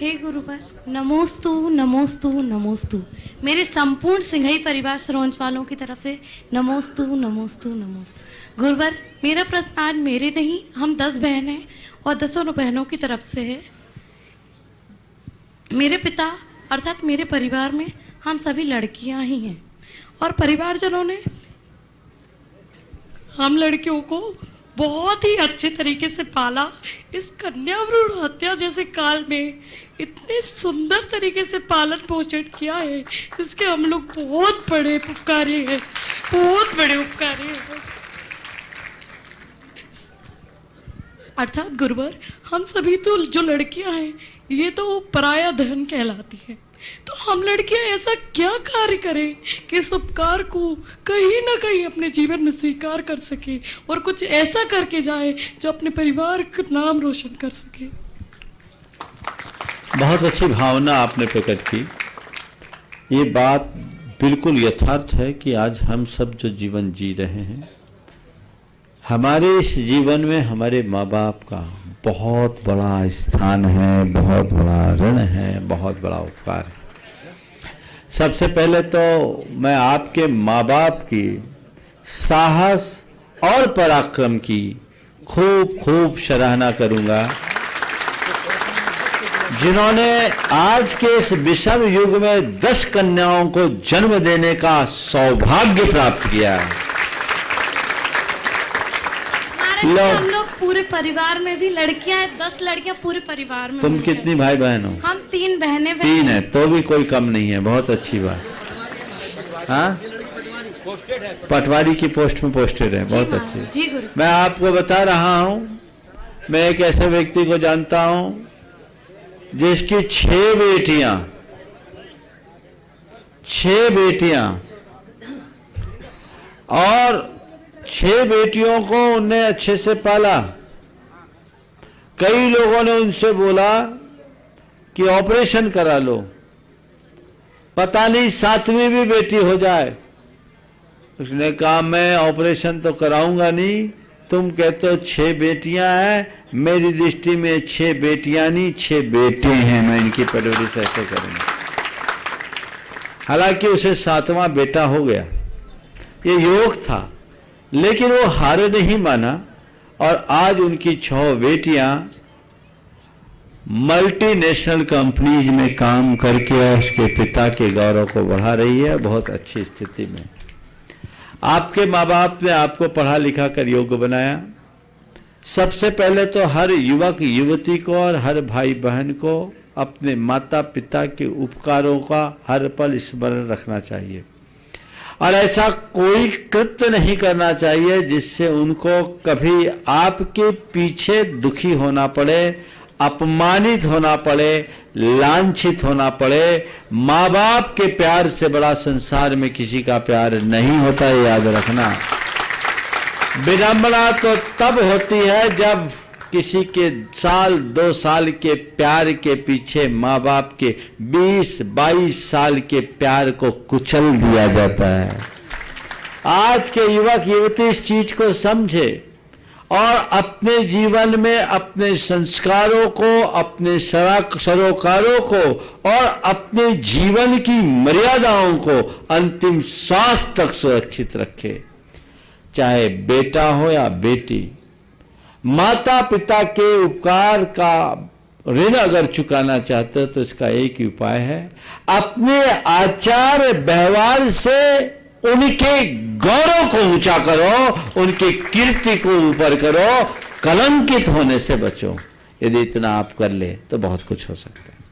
हे गुरुवर, नमोस्तु नमोस्तु नमोस्तु। मेरे संपूर्ण सिंघई परिवार सरोंज वालों की तरफ़ से नमोस्तु नमोस्तु नमोस्तु। गुरुवर, मेरा प्रश्न आज मेरे नहीं, हम दस बहन हैं और दसों बहनों की तरफ़ से है। मेरे पिता, अर्थात मेरे परिवार में हम सभी लड़कियाँ ही हैं। और परिवारजनों ने हम लड़कियों को बहुत ही अच्छे तरीके से पाला। इस कन्या भ्रूण हत्या जैसे काल में इतने सुंदर तरीके से पालन पोषण किया है, जिसके हम लोग बहुत बड़े उपकारी हैं, बहुत बड़े उपकारी हैं। अर्थात गुरुवर, हम सभी तो जो लड़कियाँ हैं, ये तो पराया धन कहलाती है। तो हम लड़कियाँ ऐसा क्या कार्य करें कि इस उपकार को कहीं ना कहीं अपने जीवन में स्वीकार कर सके और कुछ ऐसा करके जाए जो अपने परिवार का नाम रोशन कर सके। बहुत अच्छी भावना आपने प्रकट की। ये बात बिल्कुल यथार्थ है कि आज हम सब जो जीवन जी रहे हैं, हमारे इस जीवन में हमारे माँ बाप का बहुत बड़ा स्थान है, बहुत बड़ा ऋण है, बहुत बड़ा उपकार है। सबसे पहले तो मैं आपके माँ बाप की साहस और पराक्रम की खूब खूब सराहना करूँगा। जिन्होंने आज के इस विषम युग में दस कन्याओं को जन्म देने का सौभाग्य प्राप्त किया है। पूरे परिवार में भी लड़कियाँ हैं दस लड़कियाँ पूरे परिवार में तुम कितनी भाई बहन हो? हम तीन बहनें बहन। तीन है तो भी कोई कम नहीं है बहुत अच्छी बात। हाँ? पटवारी की पोस्ट में पोस्टेड है बहुत हाँ, अच्छी। जी मैं आपको बता रहा हूँ मैं एक ऐसे व्यक्ति को जानता हूँ जिसकी छह बेटियाँ छह बेटियाँ और छह बेटियों को उनने अच्छे से पाला। कई लोगों ने उनसे बोला कि ऑपरेशन करा लो। पता नहीं सातवीं भी बेटी हो जाए। उसने कहा, मैं ऑपरेशन तो कराऊँगा नहीं। तुम कहते हो छह बेटियाँ हैं। मेरी दृष्टि में छह बेटियाँ नहीं, छह बेटे हैं। मैं इनकी परवरिश ऐसे करूँगा। हालाँकि उसे सातवां बेटा हो गया। ये योग था। लेकिन वो हार नहीं माना, और आज उनकी छह बेटियाँ मल्टीनेशनल कंपनीज़ में काम करके और उसके पिता के गौरव को बढ़ा रही है, बहुत अच्छी स्थिति में। आपके माँ बाप ने आपको पढ़ा लिखा कर योग्य बनाया। सबसे पहले तो हर युवक युवती को और हर भाई बहन को अपने माता पिता के उपकारों का हर पल स्मरण रखना चाहिए। और ऐसा कोई कृत्य नहीं करना चाहिए जिससे उनको कभी आपके पीछे दुखी होना पड़े, अपमानित होना पड़े, लांछित होना पड़े। माँ बाप के प्यार से बड़ा संसार में किसी का प्यार नहीं होता याद रखना। विडंबना तो तब होती है जब किसी के साल, दो साल के प्यार के पीछे माँ बाप के 20-22 साल के प्यार को कुचल दिया जाता है। आज के युवक, युवती इस चीज़ को समझे और अपने जीवन में अपने संस्कारों को, अपने सरोकारों को और अपने जीवन की मर्यादाओं को अंतिम श्वास तक सुरक्षित रखे। चाहे बेटा हो या बेटी माता पिता के उपकार का ऋण अगर चुकाना चाहते हो तो इसका एक ही उपाय है। अपने आचार व्यवहार से उनके गौरव को ऊँचा करो, उनकी कीर्ति को ऊपर करो, कलंकित होने से बचो। यदि इतना आप कर ले तो बहुत कुछ हो सकता है।